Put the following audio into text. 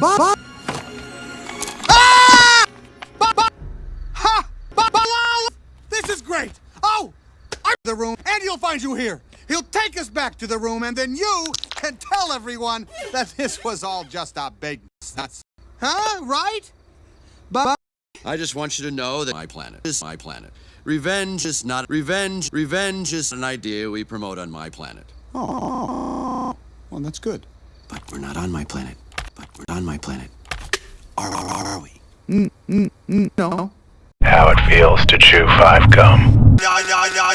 Ba Ah! Ba ba ha! Ba ba This is great! Oh! I'm the room, and he'll find you here. He'll take us back to the room, and then you can tell everyone that this was all just a big nuts. Huh? Right? Ba I just want you to know that my planet is my planet. Revenge is not revenge. Revenge is an idea we promote on my planet. Oh, well, that's good. But we're not on my planet. But we're on my planet. Are, are, are we? Mm, mm, mm, no. How it feels to chew five gum. Yeah, yeah, yeah.